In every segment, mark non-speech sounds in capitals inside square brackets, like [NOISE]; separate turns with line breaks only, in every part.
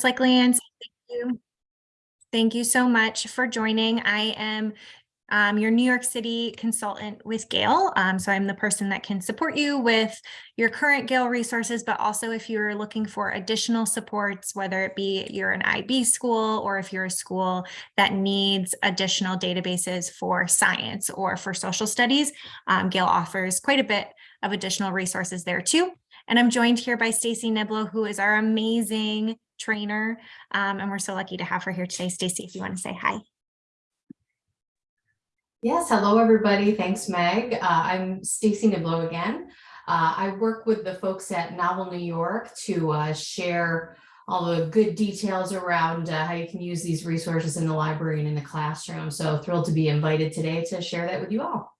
like Leanne, thank you. Thank you so much for joining. I am um, your New York City consultant with Gale. Um, so I'm the person that can support you with your current Gale resources, but also if you're looking for additional supports, whether it be you're an IB school or if you're a school that needs additional databases for science or for social studies, um, Gale offers quite a bit of additional resources there too. And I'm joined here by Stacy Niblo, who is our amazing trainer. Um, and we're so lucky to have her here today. Stacy, if you want to say hi.
Yes, hello everybody. Thanks, Meg. Uh, I'm Stacy Niblo again. Uh, I work with the folks at Novel New York to uh, share all the good details around uh, how you can use these resources in the library and in the classroom. So thrilled to be invited today to share that with you all.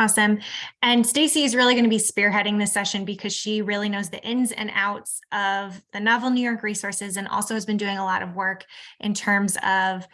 Awesome. And Stacy is really going to be spearheading this session because she really knows the ins and outs of the Novel New York resources and also has been doing a lot of work in terms of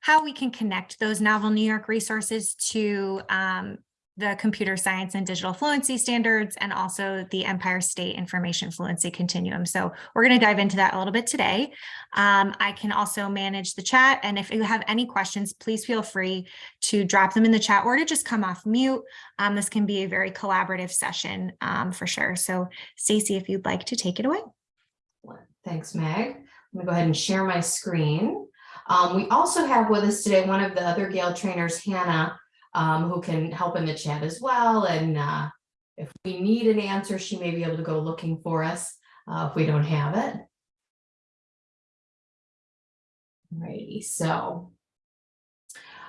how we can connect those Novel New York resources to um, the computer science and digital fluency standards and also the Empire State Information Fluency Continuum. So we're going to dive into that a little bit today. Um, I can also manage the chat. And if you have any questions, please feel free to drop them in the chat or to just come off mute. Um, this can be a very collaborative session um, for sure. So Stacy, if you'd like to take it away.
Thanks, Meg. I'm going to go ahead and share my screen. Um, we also have with us today one of the other Gale trainers, Hannah, um, who can help in the chat as well. And uh, if we need an answer, she may be able to go looking for us uh, if we don't have it. Alrighty, so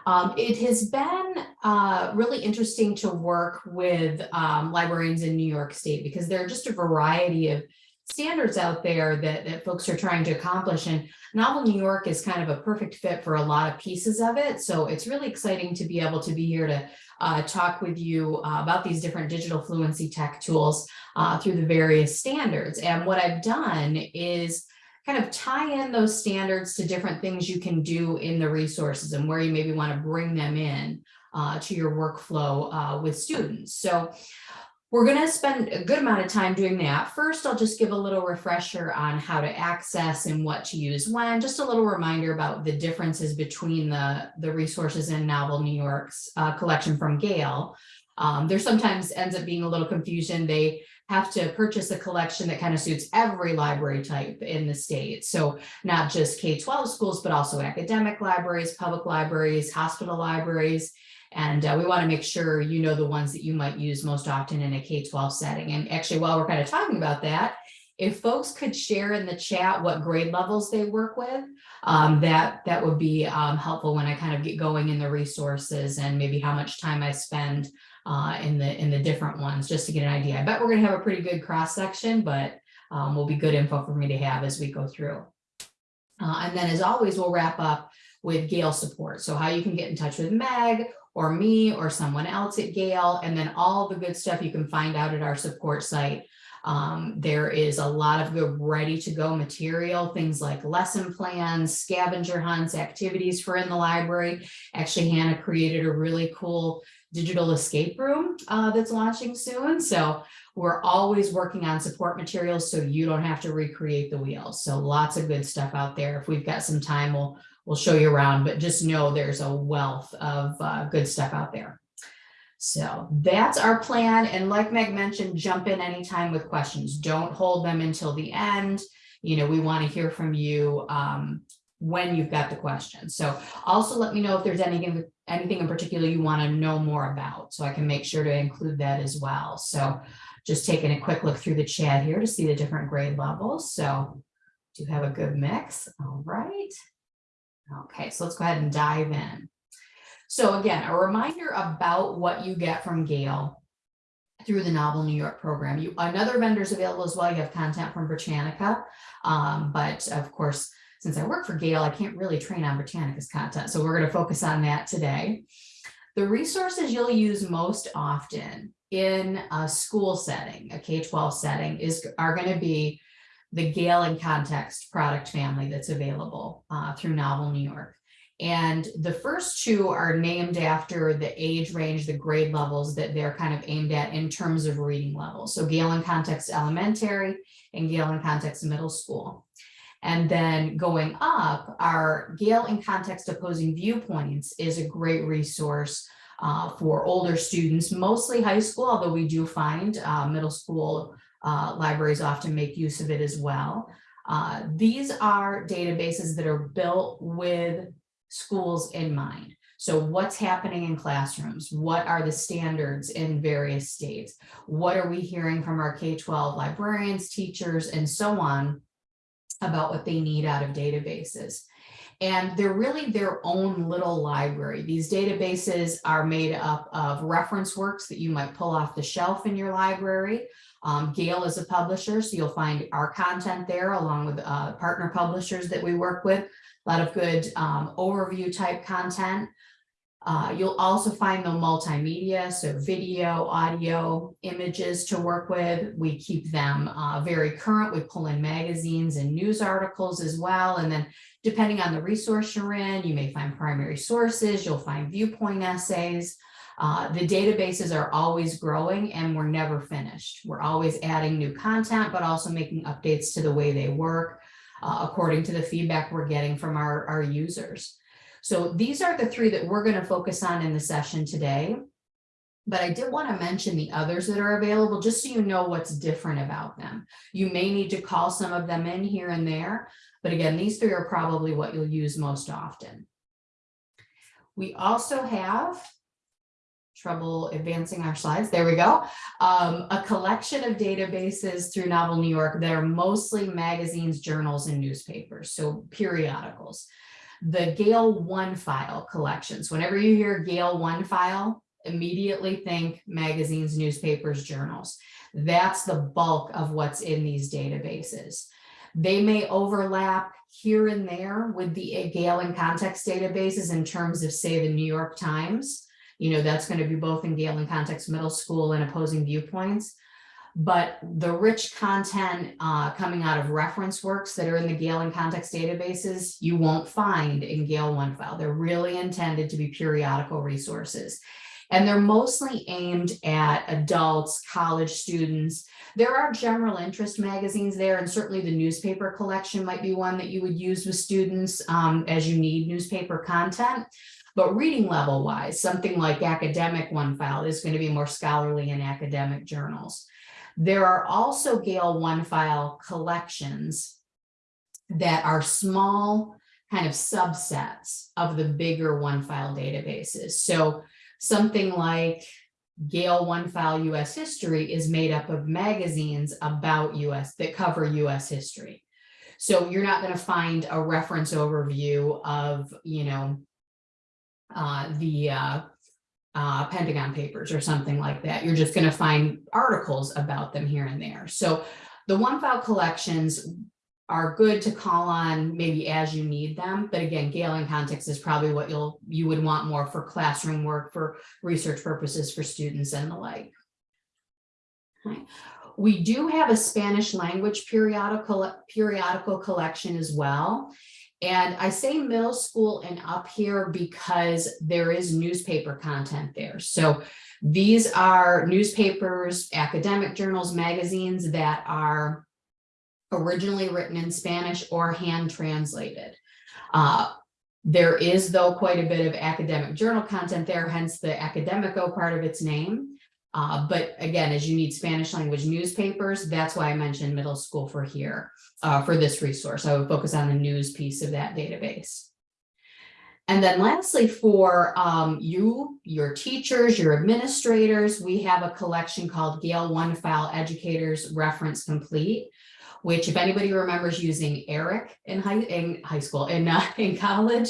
um, it has been uh, really interesting to work with um, librarians in New York State because there are just a variety of standards out there that, that folks are trying to accomplish. And Novel New York is kind of a perfect fit for a lot of pieces of it. So it's really exciting to be able to be here to uh, talk with you uh, about these different digital fluency tech tools uh, through the various standards. And what I've done is kind of tie in those standards to different things you can do in the resources and where you maybe want to bring them in uh, to your workflow uh, with students. So we're going to spend a good amount of time doing that. First, I'll just give a little refresher on how to access and what to use when, just a little reminder about the differences between the, the resources in Novel New York's uh, collection from Gale. Um, there sometimes ends up being a little confusion. They have to purchase a collection that kind of suits every library type in the state. So not just K-12 schools, but also academic libraries, public libraries, hospital libraries, and uh, we want to make sure you know the ones that you might use most often in a K-12 setting. And actually, while we're kind of talking about that, if folks could share in the chat what grade levels they work with, um, that, that would be um, helpful when I kind of get going in the resources and maybe how much time I spend uh, in the in the different ones, just to get an idea. I bet we're going to have a pretty good cross section, but um, will be good info for me to have as we go through. Uh, and then as always, we'll wrap up with Gale support. So how you can get in touch with Meg or me or someone else at Gale, and then all the good stuff you can find out at our support site. Um, there is a lot of good ready to go material, things like lesson plans, scavenger hunts, activities for in the library. Actually, Hannah created a really cool digital escape room uh, that's launching soon. So we're always working on support materials so you don't have to recreate the wheel. So lots of good stuff out there. If we've got some time, we'll we'll show you around, but just know there's a wealth of uh, good stuff out there. So that's our plan. And like Meg mentioned, jump in anytime with questions. Don't hold them until the end. You know, we want to hear from you um, when you've got the questions. So also let me know if there's anything, anything in particular you want to know more about, so I can make sure to include that as well. So just taking a quick look through the chat here to see the different grade levels. So do have a good mix. All right. Okay, so let's go ahead and dive in. So again, a reminder about what you get from Gale through the Novel New York program. You Another vendors available as well. You have content from Britannica, um, but of course, since I work for Gale, I can't really train on Britannica's content. So we're going to focus on that today. The resources you'll use most often in a school setting, a K-12 setting, is are going to be the Gale in Context product family that's available uh, through Novel New York. And the first two are named after the age range, the grade levels that they're kind of aimed at in terms of reading levels. So Gale in Context Elementary and Gale in Context Middle School. And then going up, our Gale in Context Opposing Viewpoints is a great resource uh, for older students, mostly high school, although we do find uh, middle school uh, libraries often make use of it as well. Uh, these are databases that are built with schools in mind. So what's happening in classrooms? What are the standards in various states? What are we hearing from our K-12 librarians, teachers, and so on about what they need out of databases? And they're really their own little library. These databases are made up of reference works that you might pull off the shelf in your library. Um, Gale is a publisher, so you'll find our content there along with uh, partner publishers that we work with. A lot of good um, overview type content. Uh, you'll also find the multimedia, so video, audio, images to work with. We keep them uh, very current. We pull in magazines and news articles as well. And then depending on the resource you're in, you may find primary sources, you'll find viewpoint essays. Uh, the databases are always growing and we're never finished. We're always adding new content, but also making updates to the way they work uh, according to the feedback we're getting from our, our users. So these are the three that we're going to focus on in the session today. But I did want to mention the others that are available, just so you know what's different about them. You may need to call some of them in here and there, but again, these three are probably what you'll use most often. We also have trouble advancing our slides. There we go. Um, a collection of databases through Novel New York that are mostly magazines, journals, and newspapers, so periodicals. The Gale One File collections. Whenever you hear Gale One File, immediately think magazines, newspapers, journals. That's the bulk of what's in these databases. They may overlap here and there with the Gale in context databases in terms of say the New York Times. You know, that's going to be both in Gale in context middle school and opposing viewpoints. But the rich content uh, coming out of reference works that are in the Gale in context databases, you won't find in Gale One File. They're really intended to be periodical resources. And they're mostly aimed at adults, college students. There are general interest magazines there, and certainly the newspaper collection might be one that you would use with students um, as you need newspaper content. But reading level wise, something like academic one file is going to be more scholarly in academic journals. There are also Gale one file collections that are small kind of subsets of the bigger one file databases. So something like Gale One File US History is made up of magazines about US that cover US history. So you're not going to find a reference overview of, you know, uh, the uh, uh, Pentagon Papers or something like that. You're just going to find articles about them here and there. So the one file collections are good to call on maybe as you need them. But again, Gale in context is probably what you'll you would want more for classroom work, for research purposes for students and the like. Okay. We do have a Spanish language periodical periodical collection as well. And I say middle school and up here because there is newspaper content there. So these are newspapers, academic journals, magazines that are originally written in Spanish or hand translated. Uh, there is, though, quite a bit of academic journal content there, hence the academico part of its name. Uh, but again, as you need Spanish language newspapers, that's why I mentioned middle school for here, uh, for this resource. I would focus on the news piece of that database. And then lastly, for um, you, your teachers, your administrators, we have a collection called Gale One File Educators Reference Complete, which if anybody remembers using ERIC in high, in high school, in, uh, [LAUGHS] in college,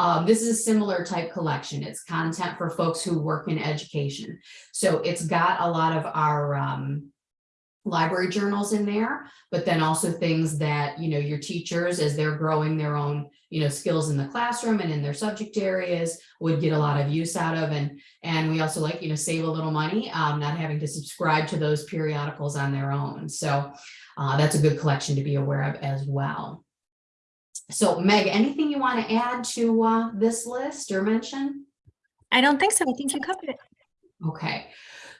um, this is a similar type collection. It's content for folks who work in education. So it's got a lot of our um, library journals in there, but then also things that, you know, your teachers, as they're growing their own, you know, skills in the classroom and in their subject areas would get a lot of use out of. And, and we also like, you know, save a little money, um, not having to subscribe to those periodicals on their own. So uh, that's a good collection to be aware of as well. So Meg, anything you want to add to uh, this list or mention?
I don't think so. I think you covered it.
Okay,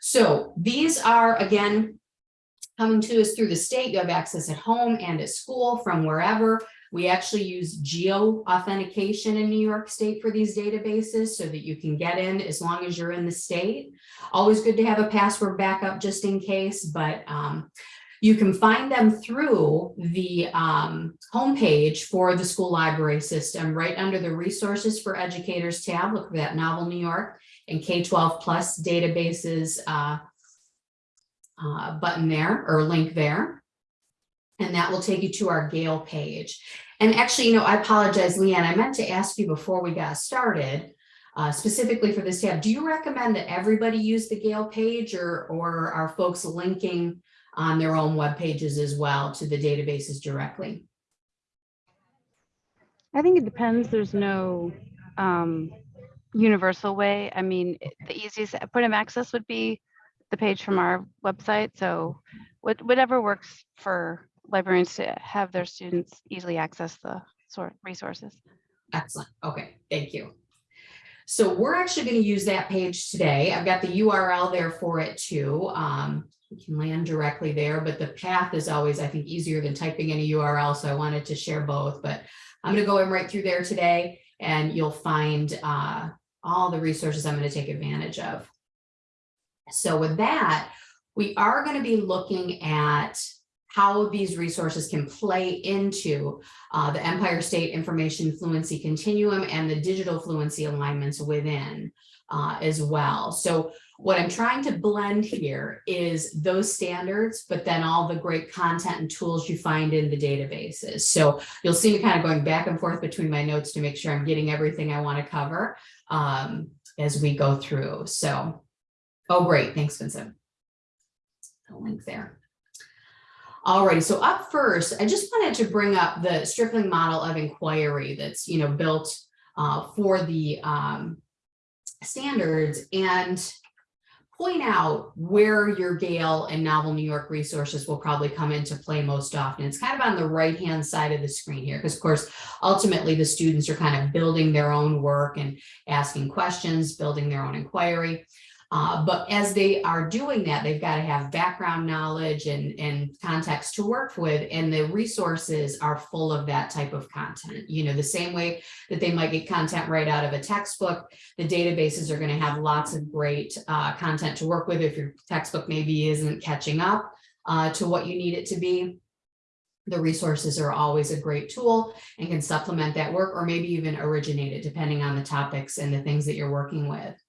so these are, again, coming to us through the state. You have access at home and at school from wherever. We actually use geo authentication in New York State for these databases so that you can get in as long as you're in the state. Always good to have a password backup just in case, but um, you can find them through the um, homepage for the school library system, right under the resources for educators tab. Look for that Novel New York and K-12 plus databases uh, uh, button there or link there. And that will take you to our Gale page. And actually, you know, I apologize, Leanne, I meant to ask you before we got started, uh, specifically for this tab, do you recommend that everybody use the Gale page or, or are folks linking on their own web pages as well to the databases directly?
I think it depends. There's no um, universal way. I mean, the easiest point of access would be the page from our website. So what- whatever works for librarians to have their students easily access the sort resources.
Excellent. Okay, thank you. So we're actually going to use that page today. I've got the URL there for it too. Um, you can land directly there, but the path is always, I think, easier than typing in a URL. So I wanted to share both, but I'm going to go in right through there today and you'll find uh, all the resources I'm going to take advantage of. So with that, we are going to be looking at how these resources can play into uh, the Empire State Information Fluency Continuum and the digital fluency alignments within uh, as well. So what I'm trying to blend here is those standards, but then all the great content and tools you find in the databases. So you'll see me kind of going back and forth between my notes to make sure I'm getting everything I want to cover um, as we go through. So, oh, great. Thanks, Vincent. The link there. Alrighty, so up first, I just wanted to bring up the Stripling model of inquiry that's, you know, built uh, for the um, standards and point out where your Gale and Novel New York resources will probably come into play most often. It's kind of on the right-hand side of the screen here, because of course, ultimately the students are kind of building their own work and asking questions, building their own inquiry. Uh, but as they are doing that, they've got to have background knowledge and, and context to work with, and the resources are full of that type of content. You know, the same way that they might get content right out of a textbook, the databases are going to have lots of great uh, content to work with if your textbook maybe isn't catching up uh, to what you need it to be. The resources are always a great tool and can supplement that work or maybe even originate it depending on the topics and the things that you're working with.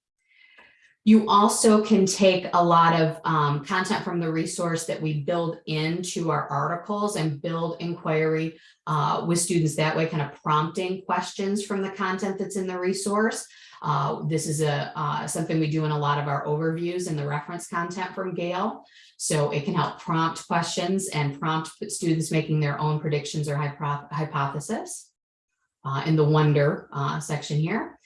You also can take a lot of um, content from the resource that we build into our articles and build inquiry uh, with students that way, kind of prompting questions from the content that's in the resource. Uh, this is a uh, something we do in a lot of our overviews and the reference content from Gale. So it can help prompt questions and prompt students making their own predictions or hypo hypothesis uh, in the wonder uh, section here.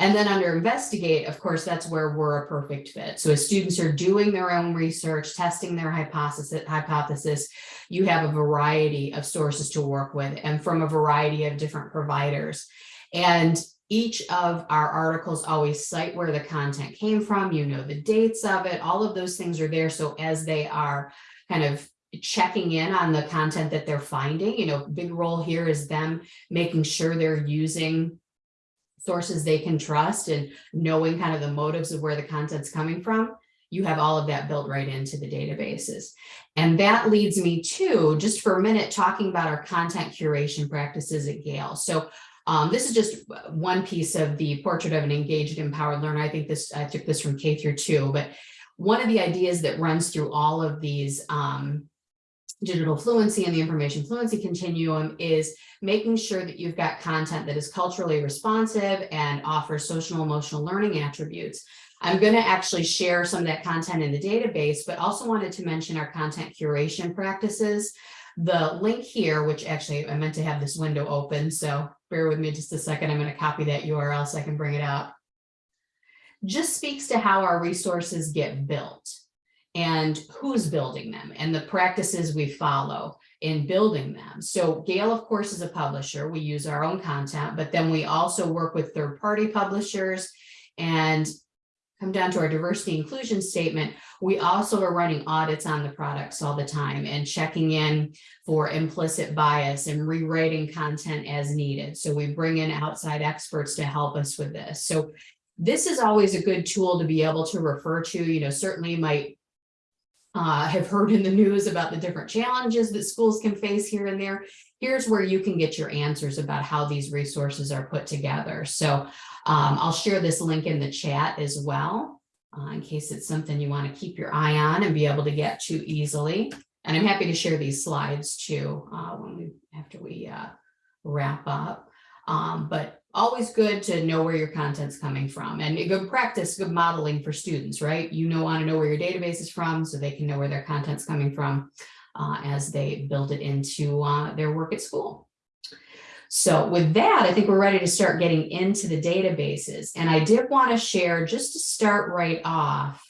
And then under investigate, of course, that's where we're a perfect fit. So as students are doing their own research, testing their hypothesis, hypothesis, you have a variety of sources to work with and from a variety of different providers. And each of our articles always cite where the content came from, you know, the dates of it, all of those things are there. So as they are kind of checking in on the content that they're finding, you know, big role here is them making sure they're using sources they can trust and knowing kind of the motives of where the content's coming from, you have all of that built right into the databases. And that leads me to, just for a minute, talking about our content curation practices at Gale. So um, this is just one piece of the portrait of an engaged, empowered learner. I think this, I took this from K through two, but one of the ideas that runs through all of these um, digital fluency and the information fluency continuum is making sure that you've got content that is culturally responsive and offers social emotional learning attributes. I'm going to actually share some of that content in the database, but also wanted to mention our content curation practices. The link here, which actually I meant to have this window open, so bear with me just a second. I'm going to copy that URL so I can bring it up. Just speaks to how our resources get built and who's building them and the practices we follow in building them. So Gale, of course, is a publisher. We use our own content, but then we also work with third-party publishers and come down to our diversity inclusion statement, we also are running audits on the products all the time and checking in for implicit bias and rewriting content as needed. So we bring in outside experts to help us with this. So this is always a good tool to be able to refer to, you know, certainly might uh, have heard in the news about the different challenges that schools can face here and there. Here's where you can get your answers about how these resources are put together. So um, I'll share this link in the chat as well, uh, in case it's something you want to keep your eye on and be able to get to easily. And I'm happy to share these slides too, uh, when we, after we uh, wrap up. Um, but always good to know where your content's coming from and a good practice, good modeling for students, right? You know, want to know where your database is from so they can know where their content's coming from uh, as they build it into uh, their work at school. So with that, I think we're ready to start getting into the databases. And I did want to share, just to start right off,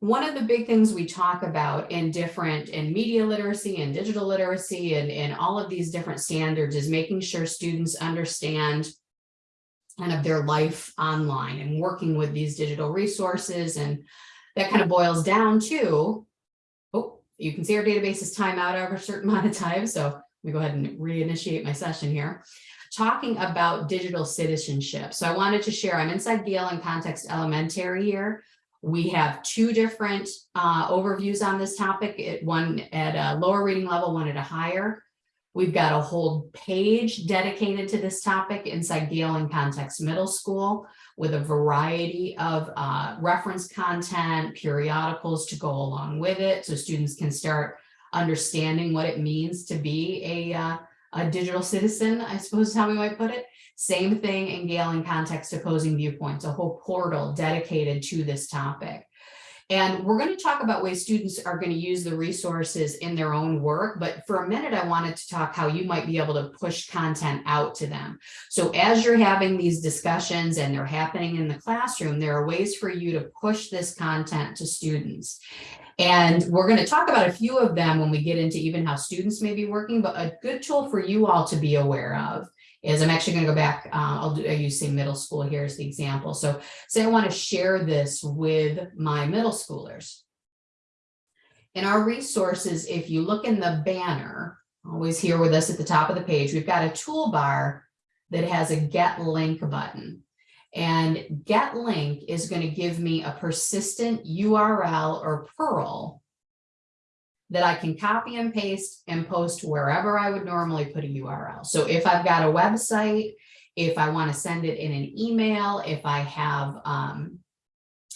one of the big things we talk about in different in media literacy and digital literacy and, and all of these different standards is making sure students understand kind of their life online and working with these digital resources. And that kind of boils down to, oh, you can see our database is time out over a certain [LAUGHS] amount of time. So me go ahead and reinitiate my session here, talking about digital citizenship. So I wanted to share, I'm inside Gale in Context Elementary here. We have two different uh, overviews on this topic, it, one at a lower reading level, one at a higher. We've got a whole page dedicated to this topic inside Gale in Context Middle School with a variety of uh, reference content, periodicals to go along with it so students can start understanding what it means to be a, uh, a digital citizen, I suppose is how we might put it. Same thing in Gale Galen Context Opposing Viewpoints, a whole portal dedicated to this topic. And we're going to talk about ways students are going to use the resources in their own work. But for a minute, I wanted to talk how you might be able to push content out to them. So as you're having these discussions and they're happening in the classroom, there are ways for you to push this content to students. And we're going to talk about a few of them when we get into even how students may be working, but a good tool for you all to be aware of is I'm actually going to go back, uh, I'll, do, I use say middle school here as the example. So say I want to share this with my middle schoolers. In our resources, if you look in the banner, always here with us at the top of the page, we've got a toolbar that has a get link button. And get link is going to give me a persistent URL or PURL that I can copy and paste and post wherever I would normally put a URL. So if I've got a website, if I want to send it in an email, if I have, um,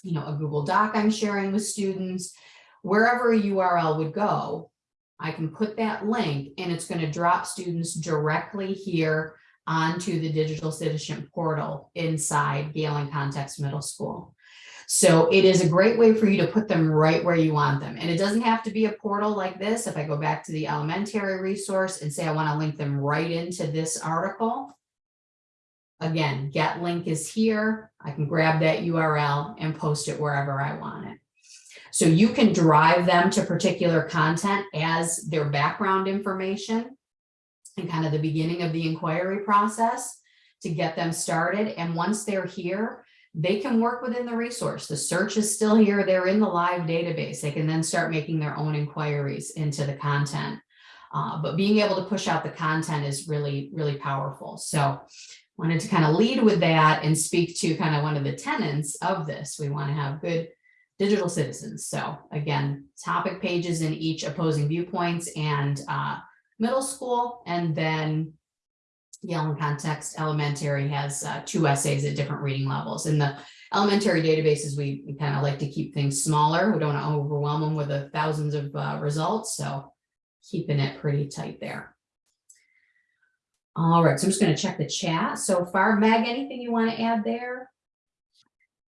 you know, a Google Doc I'm sharing with students, wherever a URL would go, I can put that link and it's going to drop students directly here onto the digital citizenship portal inside Gale in Context Middle School. So it is a great way for you to put them right where you want them. And it doesn't have to be a portal like this. If I go back to the elementary resource and say I want to link them right into this article, again, get link is here. I can grab that URL and post it wherever I want it. So you can drive them to particular content as their background information and kind of the beginning of the inquiry process to get them started. And once they're here, they can work within the resource. The search is still here. They're in the live database. They can then start making their own inquiries into the content. Uh, but being able to push out the content is really, really powerful. So wanted to kind of lead with that and speak to kind of one of the tenets of this. We want to have good digital citizens. So again, topic pages in each opposing viewpoints and uh, middle school, and then Gale in Context Elementary has uh, two essays at different reading levels. In the elementary databases, we, we kind of like to keep things smaller. We don't want to overwhelm them with the thousands of uh, results, so keeping it pretty tight there. All right, so I'm just going to check the chat so far. Meg, anything you want to add there?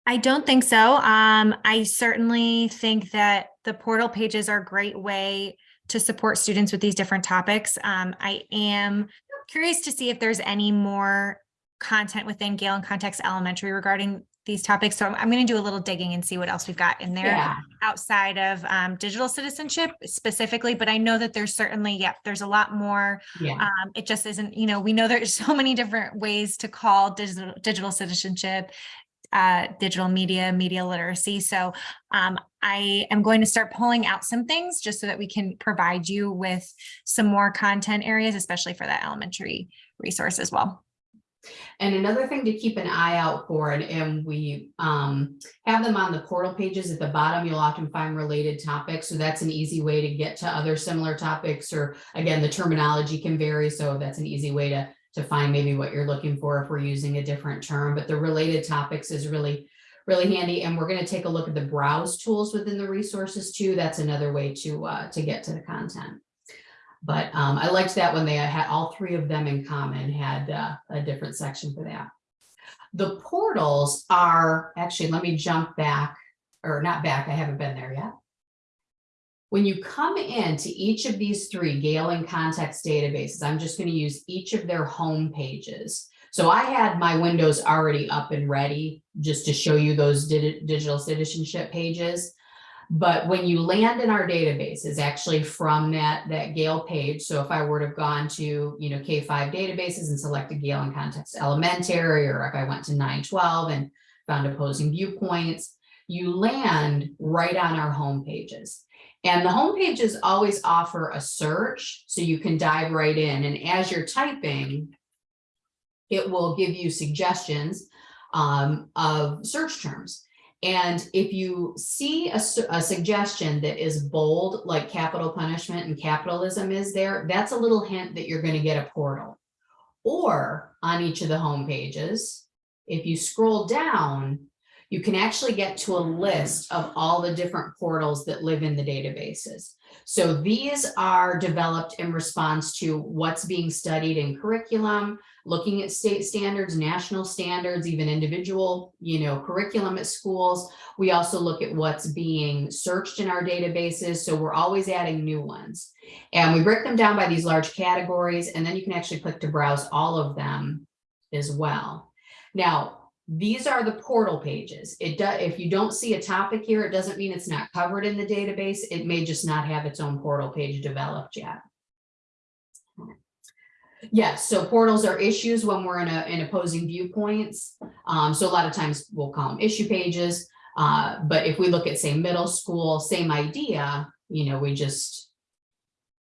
I don't think so. Um, I certainly think that the portal pages are a great way to support students with these different topics. Um, I am curious to see if there's any more content within Gale in Context Elementary regarding these topics. So I'm, I'm going to do a little digging and see what else we've got in there
Yeah.
outside of um, digital citizenship specifically. But I know that there's certainly, yep, there's a lot more.
Yeah.
Um, it just isn't, you know, we know there's [LAUGHS] so many different ways to call digital, digital citizenship uh, digital media, media literacy. So um, I am going to start pulling out some things just so that we can provide you with some more content areas, especially for that elementary resource as well.
And another thing to keep an eye out for, and, and we um, have them on the portal pages at the bottom, you'll often find related topics. So that's an easy way to get to other similar topics, or again, the terminology can vary. So that's an easy way to, to find maybe what you're looking for if we're using a different term, but the related topics is really, really handy. And we're gonna take a look at the browse tools within the resources too. That's another way to, uh, to get to the content. But um, I liked that when they had all three of them in common had uh, a different section for that. The portals are, actually, let me jump back, or not back, I haven't been there yet. When you come into each of these three Gale in context databases, I'm just going to use each of their home pages. So I had my windows already up and ready just to show you those digi- digital citizenship pages. But when you land in our databases, actually from that, that Gale page, so if I were to have gone to, you know, K5 databases and selected Gale in Context Elementary, or if I went to 912 and found opposing viewpoints, you land right on our home pages. And the home pages always offer a search, so you can dive right in. And as you're typing, it will give you suggestions um, of search terms. And if you see a, a suggestion that is bold, like capital punishment and capitalism is there, that's a little hint that you're going to get a portal. Or on each of the home pages, if you scroll down, you can actually get to a list of all the different portals that live in the databases. So these are developed in response to what's being studied in curriculum, looking at state standards, national standards, even individual, you know, curriculum at schools. We also look at what's being searched in our databases. So we're always adding new ones. And we break them down by these large categories, and then you can actually click to browse all of them as well. Now, these are the portal pages. It does, if you don't see a topic here, it doesn't mean it's not covered in the database. It may just not have its own portal page developed yet. Yes, so portals are issues when we're in a, in opposing viewpoints. Um, so a lot of times we'll call them issue pages. Uh, but if we look at, say, middle school, same idea, you know, we just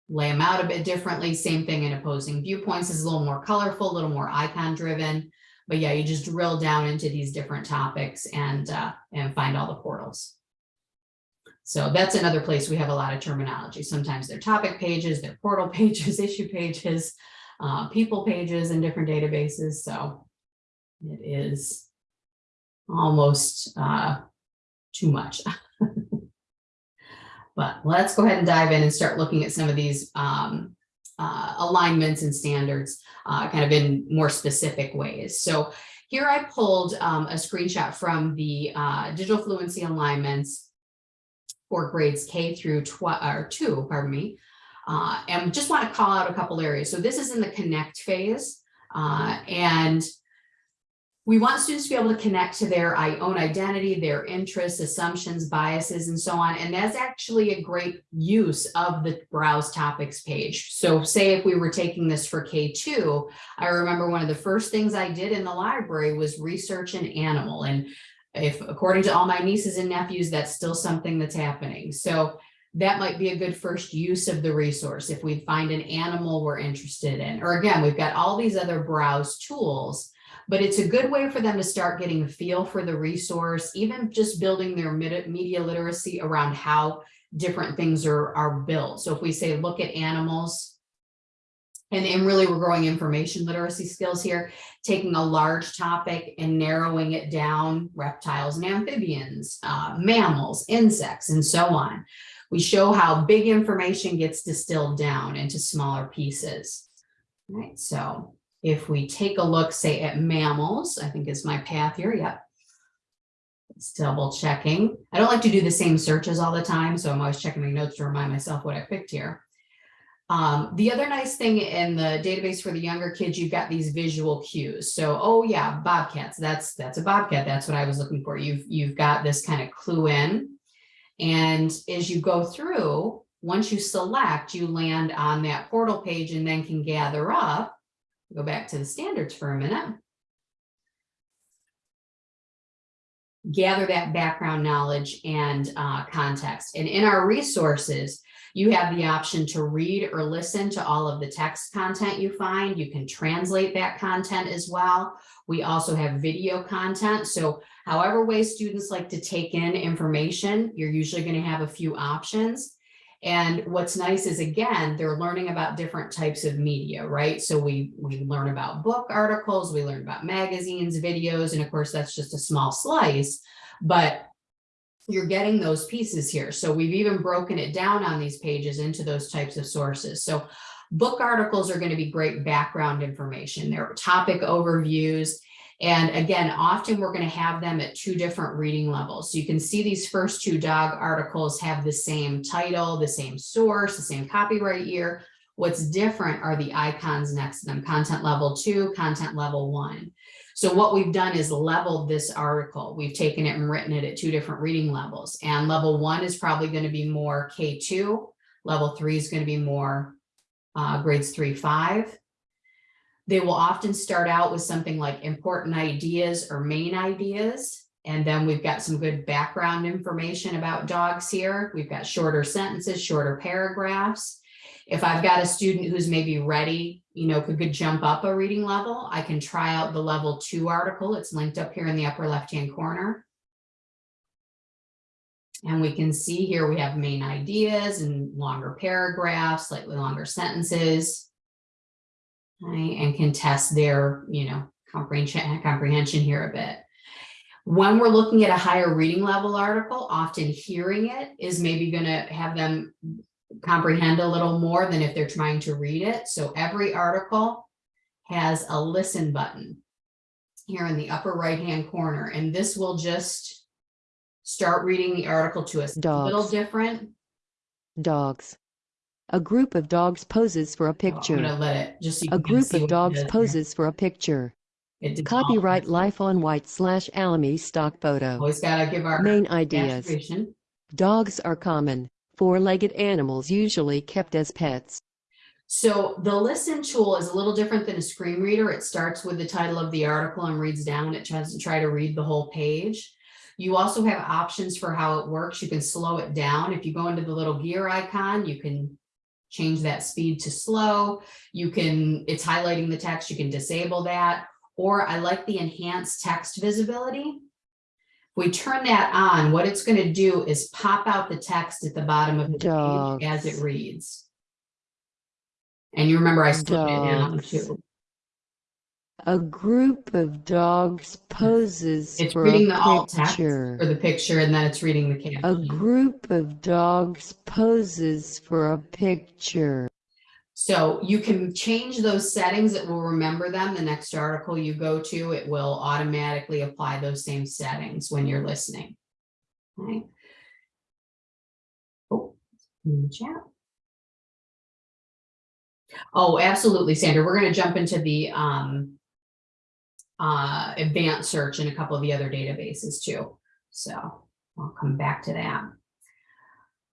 lay them out a bit differently. Same thing in opposing viewpoints is a little more colorful, a little more icon driven. But yeah, you just drill down into these different topics and, uh, and find all the portals. So that's another place we have a lot of terminology. Sometimes they're topic pages, they're portal [LAUGHS] pages, issue pages, uh, people pages in different databases. So it is almost uh, too much. [LAUGHS] but let's go ahead and dive in and start looking at some of these um, uh, alignments and standards uh, kind of in more specific ways. So here I pulled um, a screenshot from the uh, digital fluency alignments for grades K through 12 or 2, pardon me. Uh, and just want to call out a couple areas. So this is in the connect phase. Uh, and we want students to be able to connect to their own identity, their interests, assumptions, biases, and so on. And that's actually a great use of the browse topics page. So say if we were taking this for K2, I remember one of the first things I did in the library was research an animal. And if according to all my nieces and nephews, that's still something that's happening. So that might be a good first use of the resource if we find an animal we're interested in. Or again, we've got all these other browse tools, but it's a good way for them to start getting a feel for the resource, even just building their media literacy around how different things are, are built. So if we say, look at animals, and, and really we're growing information literacy skills here, taking a large topic and narrowing it down, reptiles and amphibians, uh, mammals, insects, and so on. We show how big information gets distilled down into smaller pieces. All right, so if we take a look, say at mammals, I think is my path here, yep. It's double checking. I don't like to do the same searches all the time, so I'm always checking my notes to remind myself what I picked here. Um, the other nice thing in the database for the younger kids, you've got these visual cues. So, oh yeah, bobcats, that's that's a bobcat. That's what I was looking for. You've you've got this kind of clue in. And as you go through, once you select, you land on that portal page and then can gather up. Go back to the standards for a minute. gather that background knowledge and uh, context. And in our resources, you have the option to read or listen to all of the text content you find. You can translate that content as well. We also have video content. So however way students like to take in information, you're usually going to have a few options. And what's nice is again, they're learning about different types of media, right? So we, we learn about book articles, we learn about magazines, videos, and of course, that's just a small slice, but you're getting those pieces here. So we've even broken it down on these pages into those types of sources. So book articles are going to be great background information. They're topic overviews. And again, often we're going to have them at two different reading levels. So you can see these first two dog articles have the same title, the same source, the same copyright year. What's different are the icons next to them, content level two, content level one. So what we've done is leveled this article. We've taken it and written it at two different reading levels. And level one is probably going to be more K2. Level three is going to be more uh, grades three, five. They will often start out with something like important ideas or main ideas. And then we've got some good background information about dogs here. We've got shorter sentences, shorter paragraphs. If I've got a student who's maybe ready, you know, could, could jump up a reading level, I can try out the level two article. It's linked up here in the upper left-hand corner. And we can see here we have main ideas and longer paragraphs, slightly longer sentences. Right, and can test their, you know, comprehension, comprehension here a bit. When we're looking at a higher reading level article, often hearing it is maybe going to have them comprehend a little more than if they're trying to read it. So every article has a listen button here in the upper right hand corner, and this will just start reading the article to us. A little
Dogs.
different.
Dogs. A group of dogs poses for a picture.
let it just so
A group of dogs poses for a picture.
It
Copyright Life on White slash Alamy stock photo.
Always gotta give our
Main ideas. Dogs are common, four-legged animals usually kept as pets.
So the listen tool is a little different than a screen reader. It starts with the title of the article and reads down. It tries to try to read the whole page. You also have options for how it works. You can slow it down. If you go into the little gear icon, you can change that speed to slow. You can, it's highlighting the text. You can disable that. Or I like the enhanced text visibility. If we turn that on, what it's going to do is pop out the text at the bottom of the page as it reads. And you remember I slowed it down
Dogs.
too.
A group of dogs poses
It's
for
reading
a
the alt text
picture.
for the picture and then it's reading the caption.
A group of dogs poses for a picture.
So you can change those settings. It will remember them. The next article you go to, it will automatically apply those same settings when you're listening. Okay. Oh, in the chat. Oh, absolutely, Sandra. We're going to jump into the um, uh, advanced search and a couple of the other databases too. So I'll come back to that.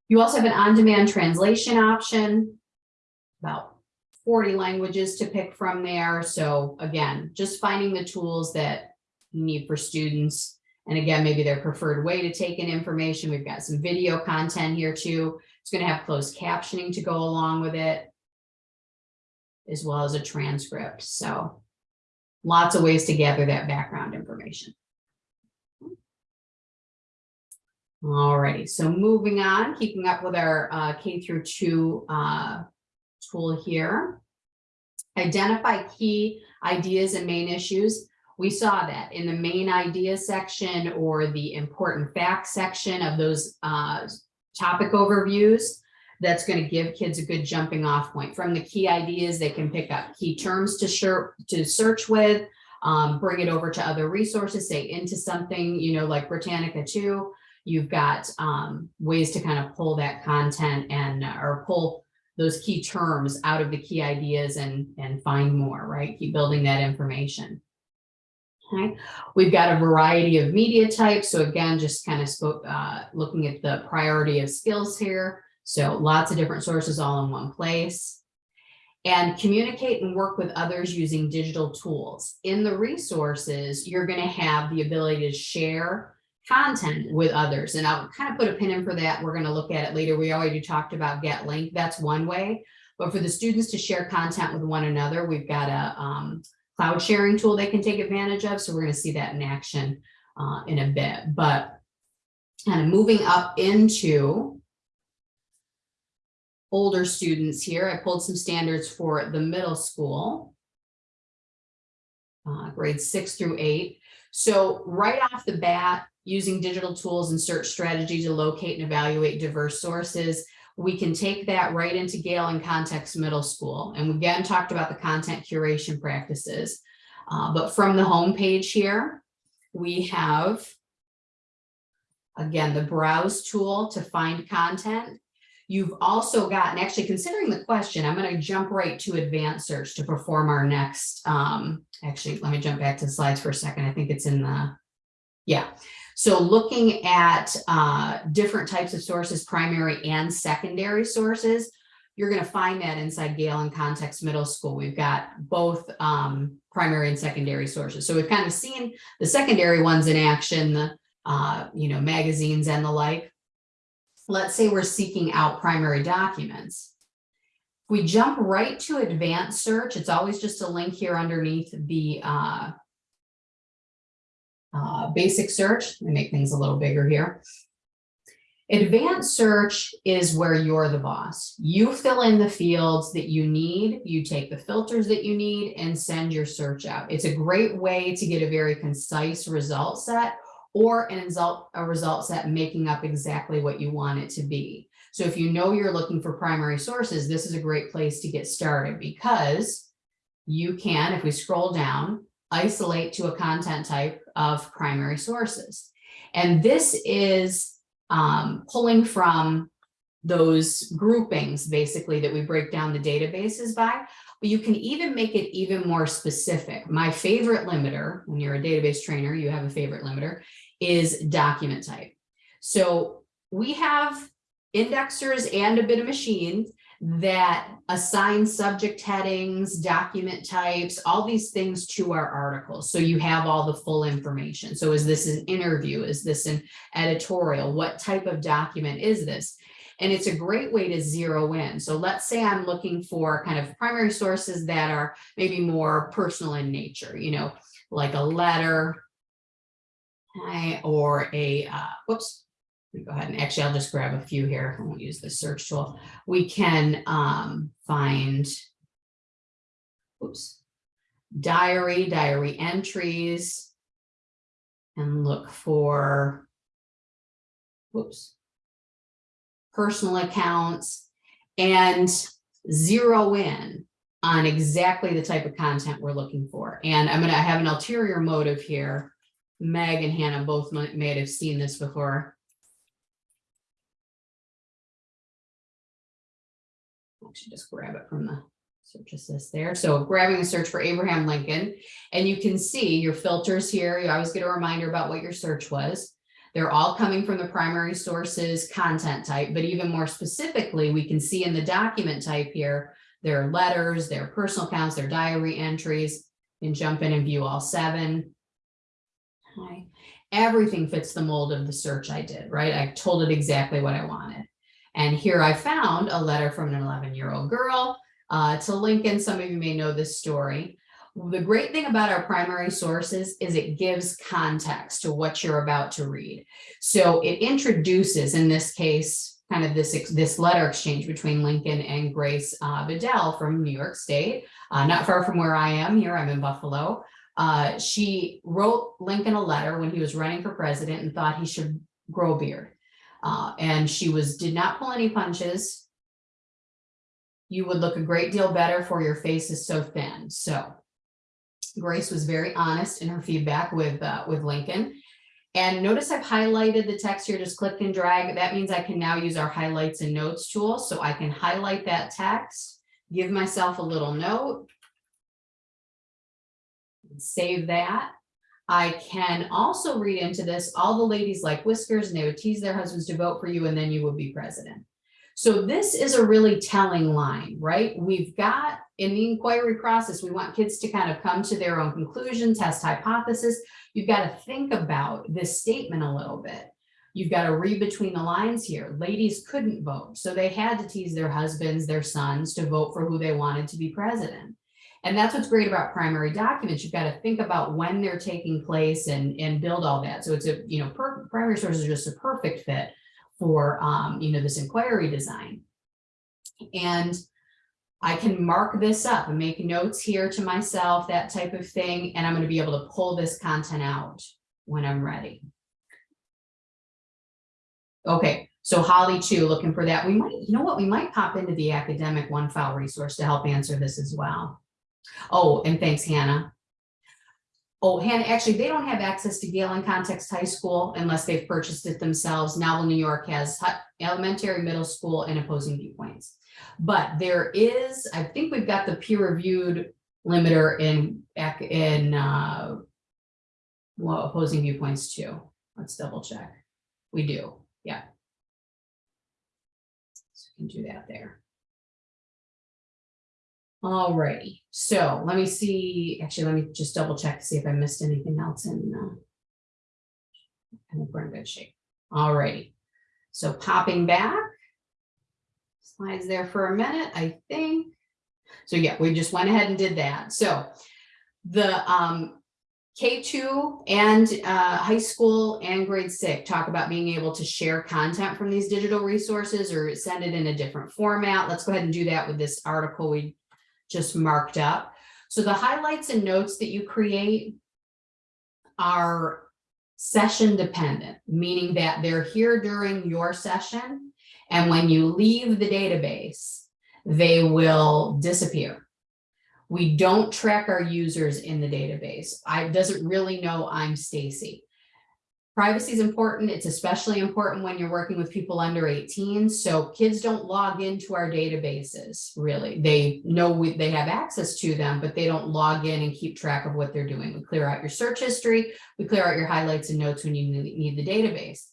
You also have an on-demand translation option, about 40 languages to pick from there. So again, just finding the tools that you need for students. And again, maybe their preferred way to take in information. We've got some video content here too. It's going to have closed captioning to go along with it, as well as a transcript. So lots of ways to gather that background information. Alrighty, so moving on, keeping up with our uh, K through two uh, tool here. Identify key ideas and main issues. We saw that in the main idea section or the important facts section of those uh, topic overviews. That's going to give kids a good jumping off point. From the key ideas, they can pick up key terms to, shir- to search with, um, bring it over to other resources, say into something, you know, like Britannica 2. You've got um, ways to kind of pull that content and or pull those key terms out of the key ideas and, and find more, right? Keep building that information. Okay, we've got a variety of media types. So again, just kind of spoke, uh, looking at the priority of skills here. So lots of different sources all in one place. And communicate and work with others using digital tools. In the resources, you're going to have the ability to share content with others. And I'll kind of put a pin in for that. We're going to look at it later. We already talked about Get Link. That's one way. But for the students to share content with one another, we've got a um, cloud sharing tool they can take advantage of. So we're going to see that in action uh, in a bit. But kind of moving up into older students here, I pulled some standards for the middle school. Uh, grades six through eight. So right off the bat, using digital tools and search strategy to locate and evaluate diverse sources, we can take that right into Gale in Context Middle School. And we again talked about the content curation practices. Uh, but from the home page here, we have again, the browse tool to find content. You've also got, and actually considering the question, I'm going to jump right to advanced search to perform our next, um, actually, let me jump back to slides for a second. I think it's in the, yeah. So looking at uh, different types of sources, primary and secondary sources, you're going to find that inside Gale in Context Middle School. We've got both um, primary and secondary sources. So we've kind of seen the secondary ones in action, the uh, you know, magazines and the like. Let's say we're seeking out primary documents. If We jump right to advanced search. It's always just a link here underneath the uh, uh, basic search. Let me make things a little bigger here. Advanced search is where you're the boss. You fill in the fields that you need, you take the filters that you need and send your search out. It's a great way to get a very concise result set or an result, a result set making up exactly what you want it to be. So if you know you're looking for primary sources, this is a great place to get started because you can, if we scroll down, isolate to a content type of primary sources. And this is um, pulling from those groupings basically that we break down the databases by, but you can even make it even more specific. My favorite limiter, when you're a database trainer, you have a favorite limiter, is document type. So we have indexers and a bit of machines that assign subject headings, document types, all these things to our articles. So you have all the full information. So is this an interview? Is this an editorial? What type of document is this? And it's a great way to zero in. So let's say I'm looking for kind of primary sources that are maybe more personal in nature, you know, like a letter, or a, uh, whoops, go ahead and actually I'll just grab a few here. I won't use the search tool. We can um, find, oops, diary, diary entries, and look for, whoops, personal accounts, and zero in on exactly the type of content we're looking for. And I'm going to have an ulterior motive here. Meg and Hannah both might, may have seen this before. Actually, just grab it from the search assist there. So grabbing a search for Abraham Lincoln, and you can see your filters here. You always get a reminder about what your search was. They're all coming from the primary sources content type, but even more specifically, we can see in the document type here, their letters, their personal accounts, their diary entries, and jump in and view all seven. Hi. Everything fits the mold of the search I did, right? I told it exactly what I wanted. And here I found a letter from an 11 year old girl uh, to Lincoln. Some of you may know this story. The great thing about our primary sources is it gives context to what you're about to read. So it introduces, in this case, kind of this, this letter exchange between Lincoln and Grace uh, Bedell from New York State, uh, not far from where I am here, I'm in Buffalo. Uh, she wrote Lincoln a letter when he was running for president and thought he should grow a beard. Uh, and she was did not pull any punches. You would look a great deal better for your face is so thin. So Grace was very honest in her feedback with uh, with Lincoln. And notice I've highlighted the text here, just click and drag. That means I can now use our highlights and notes tool. So I can highlight that text, give myself a little note, save that. I can also read into this, all the ladies like whiskers and they would tease their husbands to vote for you and then you would be president. So this is a really telling line, right? We've got in the inquiry process, we want kids to kind of come to their own conclusion, test hypothesis. You've got to think about this statement a little bit. You've got to read between the lines here. Ladies couldn't vote, so they had to tease their husbands, their sons to vote for who they wanted to be president. And that's what's great about primary documents. You've got to think about when they're taking place and, and build all that. So it's a, you know, per, primary sources are just a perfect fit for, um, you know, this inquiry design. And I can mark this up and make notes here to myself, that type of thing, and I'm gonna be able to pull this content out when I'm ready. Okay, so Holly too, looking for that. We might, you know what, we might pop into the Academic OneFile resource to help answer this as well. Oh, and thanks, Hannah. Oh, Hannah, actually, they don't have access to Gale in Context High School unless they've purchased it themselves. Novel New York has elementary, middle school, and opposing viewpoints. But there is, I think we've got the peer reviewed limiter in, in, uh, well, opposing viewpoints too. Let's double check. We do, yeah. So we can do that there. Alrighty, so let me see, actually, let me just double check to see if I missed anything else in, uh. I think we're in good shape. All righty. so popping back. Slides there for a minute, I think. So yeah, we just went ahead and did that. So the um K two and uh high school and grade six talk about being able to share content from these digital resources or send it in a different format. Let's go ahead and do that with this article we just marked up. So the highlights and notes that you create are session dependent, meaning that they're here during your session. And when you leave the database, they will disappear. We don't track our users in the database. I doesn't really know I'm Stacy. Privacy is important. It's especially important when you're working with people under 18. So kids don't log into our databases, really. They know we, they have access to them, but they don't log in and keep track of what they're doing. We clear out your search history. We clear out your highlights and notes when you need the database.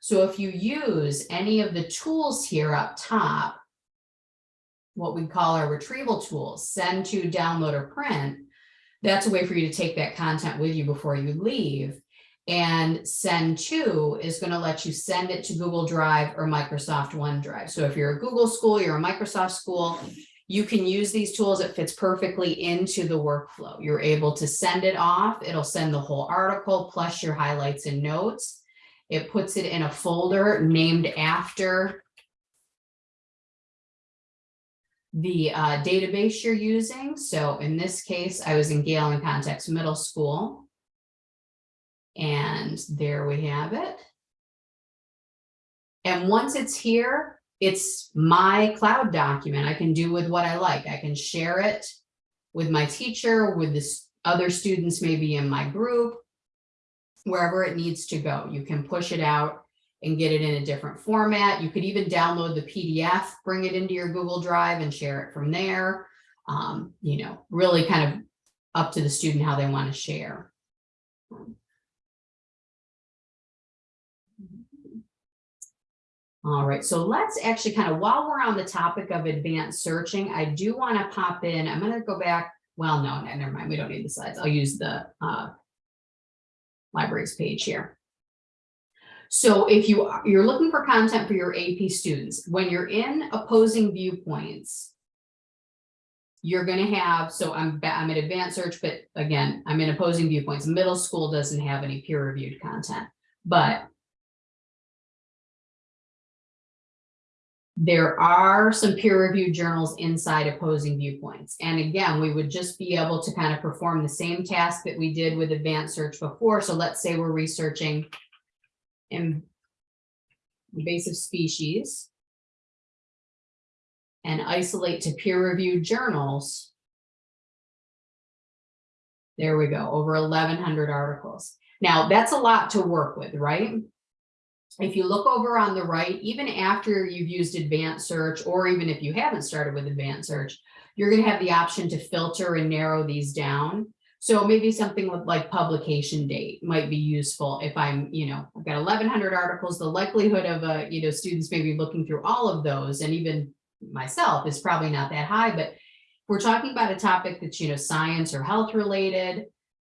So if you use any of the tools here up top, what we call our retrieval tools, send to, download, or print, that's a way for you to take that content with you before you leave. And send to is going to let you send it to Google Drive or Microsoft OneDrive. So if you're a Google school, you're a Microsoft school, you can use these tools. It fits perfectly into the workflow. You're able to send it off. It'll send the whole article plus your highlights and notes. It puts it in a folder named after the uh, database you're using. So in this case, I was in Gale in Context Middle School. And there we have it. And once it's here, it's my cloud document. I can do with what I like. I can share it with my teacher, with the other students maybe in my group, wherever it needs to go. You can push it out and get it in a different format. You could even download the PDF, bring it into your Google Drive and share it from there. Um, you know, really kind of up to the student how they want to share. All right, so let's actually kind of, while we're on the topic of advanced searching, I do want to pop in, I'm gonna go back, well, no, no, never mind, we don't need the slides. I'll use the uh libraries page here. So if you, are- you're looking for content for your AP students, when you're in opposing viewpoints, you're gonna have, so I'm, I'm in advanced search, but again, I'm in opposing viewpoints. Middle school doesn't have any peer reviewed content, but there are some peer reviewed journals inside opposing viewpoints. And again, we would just be able to kind of perform the same task that we did with advanced search before. So let's say we're researching invasive species and isolate to peer reviewed journals. There we go, over eleven hundred articles. Now, that's a lot to work with, right? If you look over on the right, even after you've used advanced search, or even if you haven't started with advanced search, you're gonna have the option to filter and narrow these down. So maybe something like publication date might be useful if I'm, you know, I've got eleven hundred articles, the likelihood of a, you know, students maybe looking through all of those and even myself is probably not that high, but we're talking about a topic that's, you know, science or health related.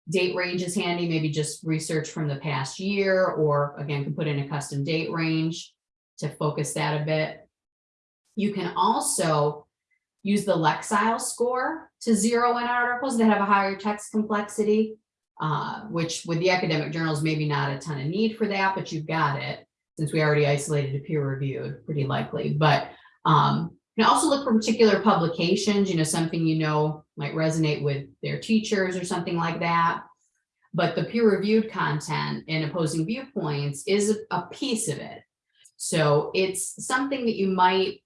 Date range is handy, maybe just research from the past year, or again, can put in a custom date range to focus that a bit. You can also use the Lexile score to zero in articles that have a higher text complexity. Uh, which with the academic journals, maybe not a ton of need for that, but you've got it. Since we already isolated a peer reviewed, pretty likely, but um, can also look for particular publications, you know, something you know might resonate with their teachers or something like that. But the peer reviewed content and opposing viewpoints is a- a piece of it. So it's something that you might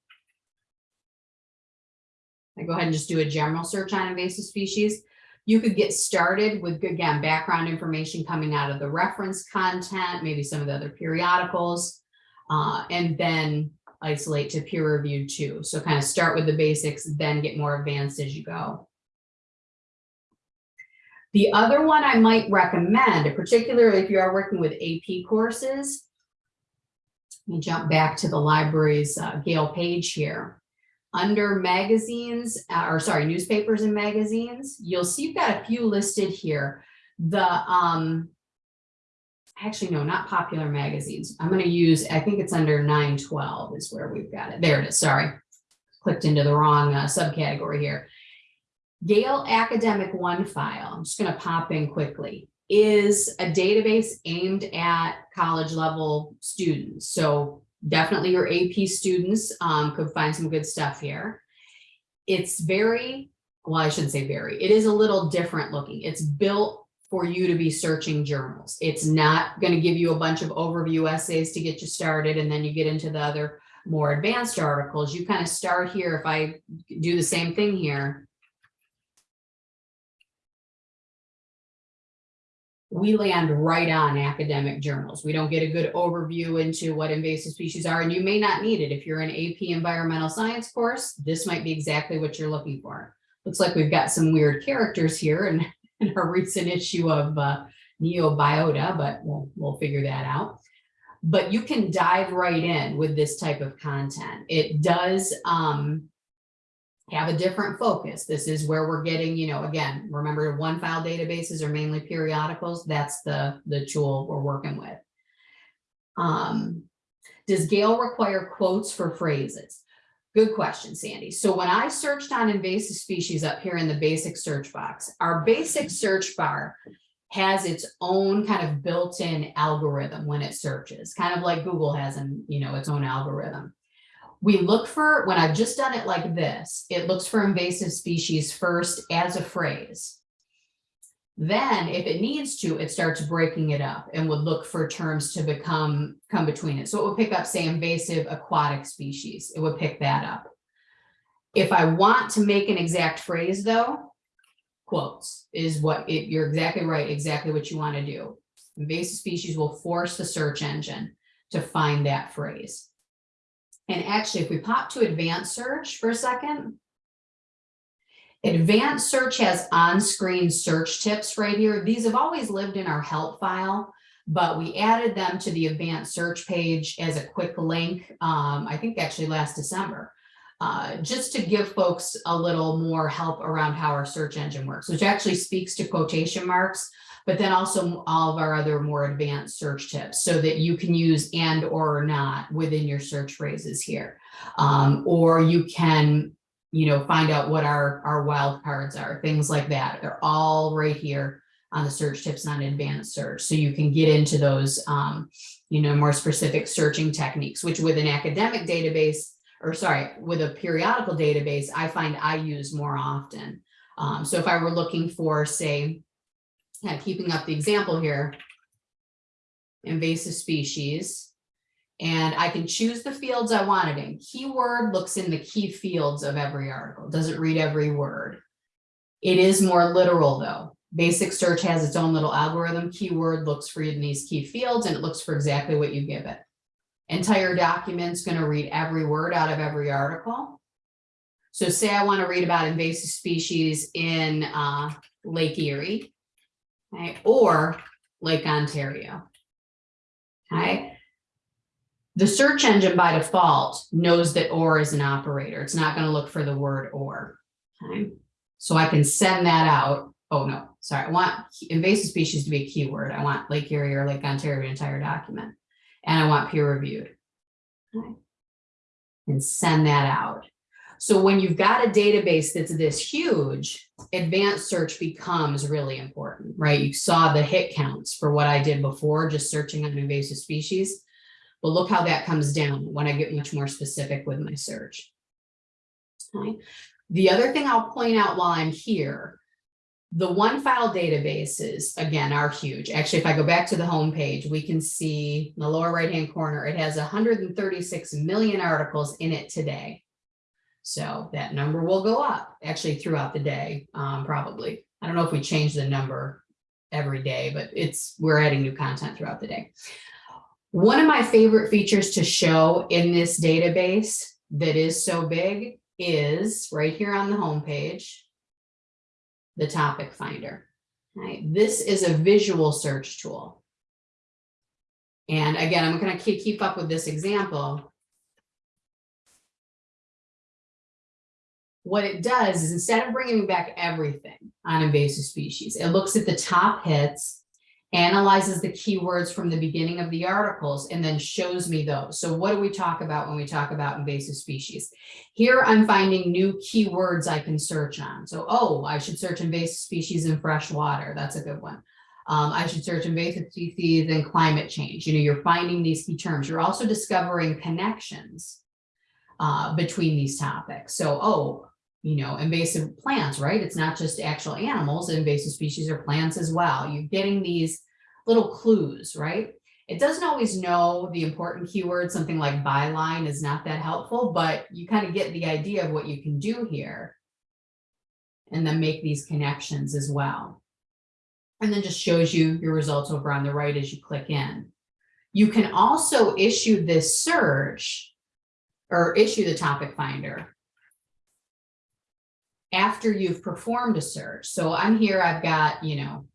I go ahead and just do a general search on invasive species. You could get started with, again, background information coming out of the reference content, maybe some of the other periodicals, uh, and then isolate to peer review too. So kind of start with the basics, then get more advanced as you go. The other one I might recommend, particularly if you are working with AP courses, let me jump back to the library's uh, Gale page here. Under magazines, uh, or sorry, newspapers and magazines, you'll see you've got a few listed here. The, um, actually, no, not popular magazines. I'm gonna use, I think it's under nine twelve is where we've got it. There it is, sorry. Clicked into the wrong uh, subcategory here. Gale Academic OneFile, I'm just gonna pop in quickly, is a database aimed at college level students. So definitely your AP students um, could find some good stuff here. It's very, well, I shouldn't say very, it is a little different looking. It's built for you to be searching journals. It's not going to give you a bunch of overview essays to get you started and then you get into the other more advanced articles. You kind of start here. If I do the same thing here, we land right on academic journals. We don't get a good overview into what invasive species are, and you may not need it. If you're an AP environmental science course, this might be exactly what you're looking for. Looks like we've got some weird characters here in, in our recent issue of uh, Neobiota, but we'll, we'll figure that out. But you can dive right in with this type of content. It does um, have a different focus. This is where we're getting, you know, again, remember OneFile databases are mainly periodicals. That's the, the tool we're working with. Um, does Gale require quotes for phrases? Good question, Sandy. So when I searched on invasive species up here in the basic search box, our basic search bar has its own kind of built-in algorithm when it searches, kind of like Google has, and you know, its own algorithm we look for, when I've just done it like this, it looks for invasive species first as a phrase. Then if it needs to, it starts breaking it up and would look for terms to become, come between it. So it would pick up, say, invasive aquatic species. It would pick that up. If I want to make an exact phrase though, quotes is what it, you're exactly right, exactly what you want to do. Invasive species will force the search engine to find that phrase. And actually, if we pop to advanced search for a second. Advanced search has on-screen search tips right here. These have always lived in our help file, but we added them to the advanced search page as a quick link, um, I think actually last December. Uh, just to give folks a little more help around how our search engine works, which actually speaks to quotation marks but then also all of our other more advanced search tips so that you can use and or not within your search phrases here. Um, or you can, you know, find out what our, our wildcards are, things like that. They're all right here on the search tips on advanced search. So you can get into those, um, you know, more specific searching techniques, which with an academic database, or sorry, with a periodical database, I find I use more often. Um, so if I were looking for, say, of keeping up the example here, invasive species. And I can choose the fields I want it in. Keyword looks in the key fields of every article, doesn't read every word. It is more literal though. Basic search has its own little algorithm. Keyword looks for you in these key fields and it looks for exactly what you give it. Entire document's gonna read every word out of every article. So say I want to read about invasive species in uh, Lake Erie. Okay, or Lake Ontario. Okay. The search engine by default knows that or is an operator. It's not going to look for the word or. Okay. So I can send that out. Oh, no, sorry. I want invasive species to be a keyword. I want Lake Erie or Lake Ontario entire document. And I want peer reviewed. Okay. And send that out. So when you've got a database that's this huge, advanced search becomes really important, right? You saw the hit counts for what I did before, just searching on invasive species. But look how that comes down when I get much more specific with my search. Okay. The other thing I'll point out while I'm here, the OneFile databases, again, are huge. Actually, if I go back to the home page, we can see in the lower right-hand corner, it has 136 million articles in it today. So that number will go up actually throughout the day, um, probably. I don't know if we change the number every day, but it's, we're adding new content throughout the day. One of my favorite features to show in this database that is so big is right here on the home page, the topic finder. Right, this is a visual search tool. And again, I'm going to keep, keep up with this example. what it does is instead of bringing back everything on invasive species, it looks at the top hits, analyzes the keywords from the beginning of the articles, and then shows me those. So what do we talk about when we talk about invasive species? Here I'm finding new keywords I can search on. So, oh, I should search invasive species in fresh water. That's a good one. Um, I should search invasive species and climate change. You know, you're finding these key terms. You're also discovering connections uh, between these topics. So, oh, you know, invasive plants, right? It's not just actual animals, invasive species are plants as well. You're getting these little clues, right? It doesn't always know the important keywords. Something like byline is not that helpful, but you kind of get the idea of what you can do here and then make these connections as well. And then just shows you your results over on the right as you click in. You can also issue this search or issue the topic finder after you've performed a search. So I'm here, I've got, you know,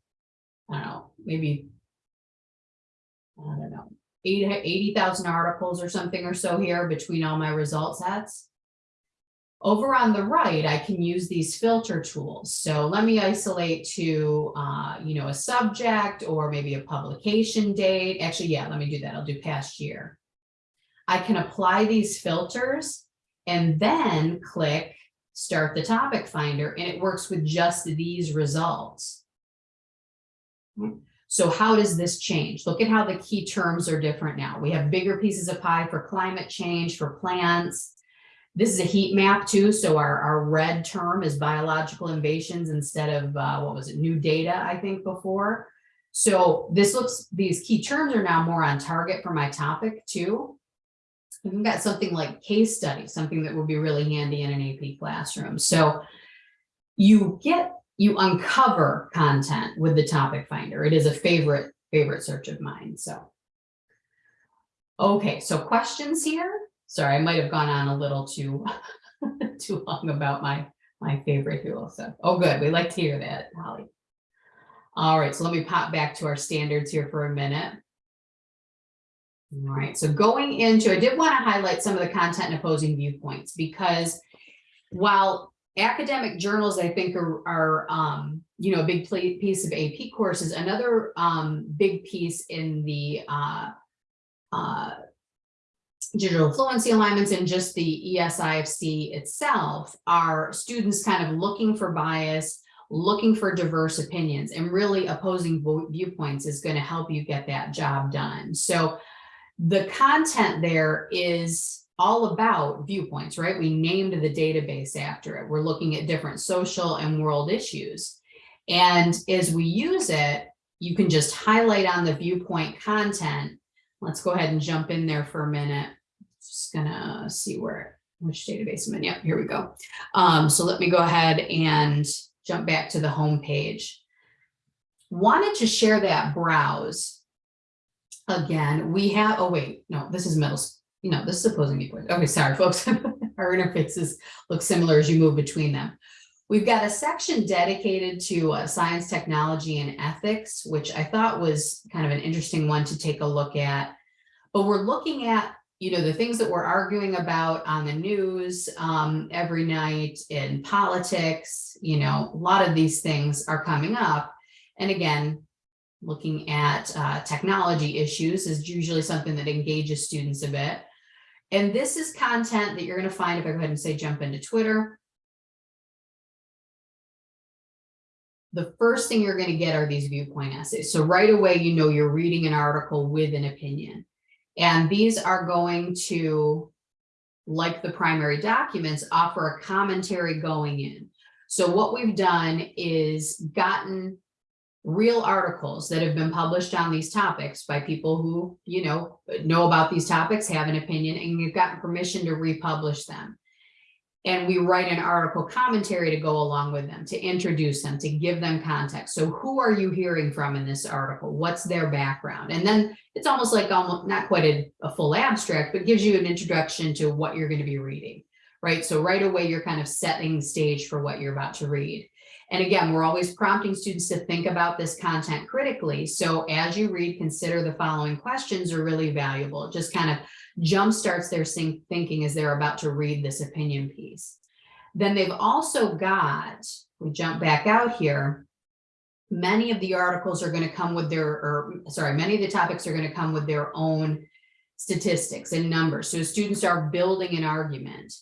I don't know, maybe, I don't know, 80,000 articles or something or so here between all my result sets. Over on the right, I can use these filter tools. So let me isolate to, uh, you know, a subject or maybe a publication date. Actually, yeah, let me do that. I'll do past year. I can apply these filters and then click start the topic finder and it works with just these results. So how does this change? Look at how the key terms are different now. We have bigger pieces of pie for climate change, for plants. This is a heat map too. So our, our red term is biological invasions instead of, uh, what was it, new data, I think before. So this looks, these key terms are now more on target for my topic too. We've got something like case study, something that would be really handy in an AP classroom. So you get, you uncover content with the topic finder. It is a favorite, favorite search of mine. So, okay, so questions here. Sorry, I might have gone on a little too, [LAUGHS] too long about my, my favorite tool. So, oh, good. We like to hear that, Holly. All right, so let me pop back to our standards here for a minute. All right, so going into, I did want to highlight some of the content and opposing viewpoints because while academic journals, I think are, are um, you know, a big piece of AP courses, another um, big piece in the uh, uh, digital fluency alignments and just the ESIFC itself are students kind of looking for bias, looking for diverse opinions and really opposing viewpoints is going to help you get that job done. So the content there is all about viewpoints, right? We named the database after it. We're looking at different social and world issues. And as we use it, you can just highlight on the viewpoint content. Let's go ahead and jump in there for a minute. Just gonna see where, which database I'm in. Yep, here we go. Um, so let me go ahead and jump back to the home page. Wanted to share that browse again, we have, oh wait, no, this is middle, you know, this is opposing viewpoints. Okay, sorry, [LAUGHS] folks. our interfaces look similar as you move between them. We've got a section dedicated to uh, science, technology, and ethics, which I thought was kind of an interesting one to take a look at. But we're looking at, you know, the things that we're arguing about on the news um, every night in politics, you know, a lot of these things are coming up. And again, looking at uh, technology issues is usually something that engages students a bit. And this is content that you're going to find if I go ahead and say jump into Twitter. The first thing you're going to get are these viewpoint essays. So right away, you know you're reading an article with an opinion. And these are going to, like the primary documents, offer a commentary going in. So what we've done is gotten real articles that have been published on these topics by people who, you know, know about these topics, have an opinion, and you've gotten permission to republish them. And we write an article commentary to go along with them, to introduce them, to give them context. So who are you hearing from in this article? What's their background? And then it's almost like almost not quite a, a full abstract, but gives you an introduction to what you're going to be reading, right? So right away, you're kind of setting the stage for what you're about to read. And again, we're always prompting students to think about this content critically. So as you read, consider the following questions are really valuable. It just kind of jumpstarts their thinking as they're about to read this opinion piece. Then they've also got, we jump back out here, many of the articles are going to come with their, or sorry, many of the topics are going to come with their own statistics and numbers. So students are building an argument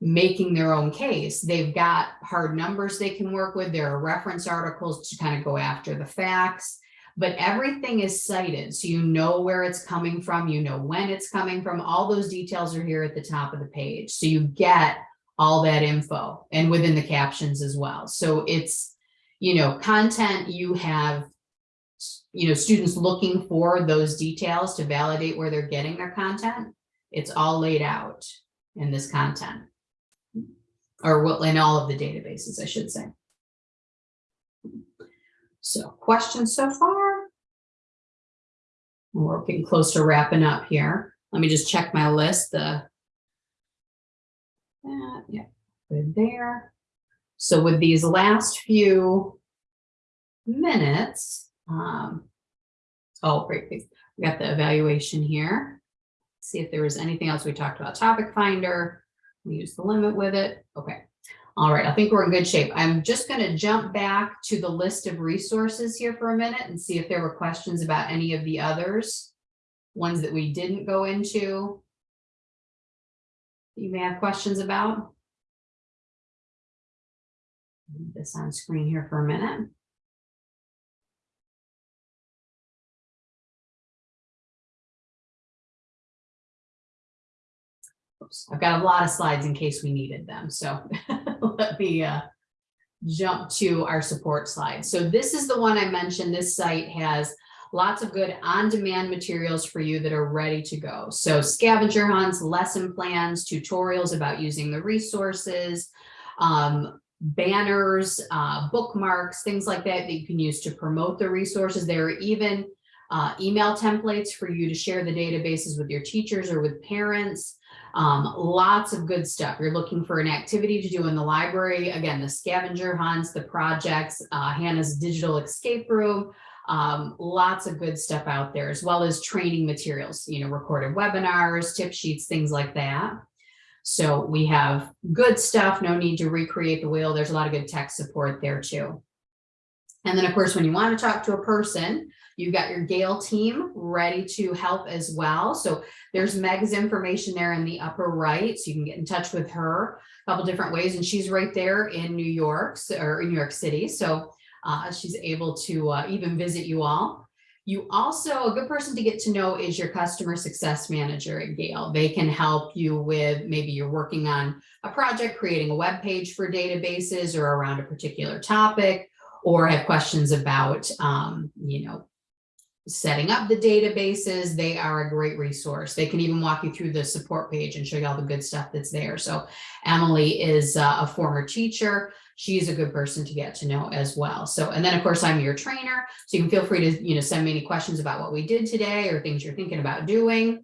making their own case. They've got hard numbers they can work with. There are reference articles to kind of go after the facts, but everything is cited. So you know where it's coming from, you know when it's coming from. All those details are here at the top of the page. So you get all that info and within the captions as well. So it's, you know, content you have, you know, students looking for those details to validate where they're getting their content. It's all laid out in this content or well, in all of the databases, I should say. So questions so far? We're getting close to wrapping up here. Let me just check my list, the that, yeah, good there. So with these last few minutes, um, oh, great, we got the evaluation here. See if there was anything else we talked about, topic finder, we use the limit with it. Okay. All right. I think we're in good shape. I'm just going to jump back to the list of resources here for a minute and see if there were questions about any of the others, ones that we didn't go into. You may have questions about. This on screen here for a minute. I've got a lot of slides in case we needed them, so [LAUGHS] let me uh, jump to our support slide. So this is the one I mentioned. This site has lots of good on-demand materials for you that are ready to go. So scavenger hunts, lesson plans, tutorials about using the resources, um, banners, uh, bookmarks, things like that that you can use to promote the resources. There are even uh, email templates for you to share the databases with your teachers or with parents. Um, lots of good stuff. You're looking for an activity to do in the library. Again, the scavenger hunts, the projects, uh, Hannah's digital escape room, um, lots of good stuff out there, as well as training materials, you know, recorded webinars, tip sheets, things like that. So we have good stuff, no need to recreate the wheel. There's a lot of good tech support there too. And then of course, when you want to talk to a person, you've got your Gale team ready to help as well. So there's Meg's information there in the upper right. So you can get in touch with her a couple different ways. And she's right there in New York or in New York City. So uh, she's able to uh, even visit you all. You also, a good person to get to know is your customer success manager at Gale. They can help you with maybe you're working on a project, creating a web page for databases or around a particular topic, or have questions about, um, you know, setting up the databases, they are a great resource. They can even walk you through the support page and show you all the good stuff that's there. So Emily is uh, a former teacher. She's a good person to get to know as well. So, and then of course I'm your trainer. So you can feel free to, you know, send me any questions about what we did today or things you're thinking about doing.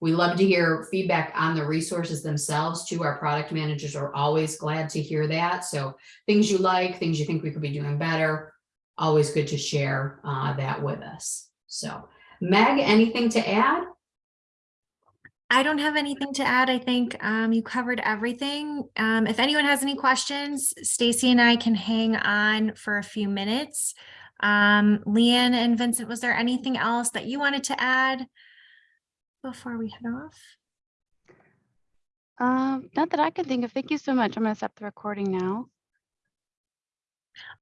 We love to hear feedback on the resources themselves too. Our product managers are always glad to hear that. So things you like, things you think we could be doing better, always good to share uh, that with us. So Meg, anything to add?
I don't have anything to add. I think um, you covered everything. Um, if anyone has any questions, Stacy and I can hang on for a few minutes. Um, Leanne and Vincent, was there anything else that you wanted to add before we head off?
Um, not that I can think of. Thank you so much. I'm gonna stop the recording now.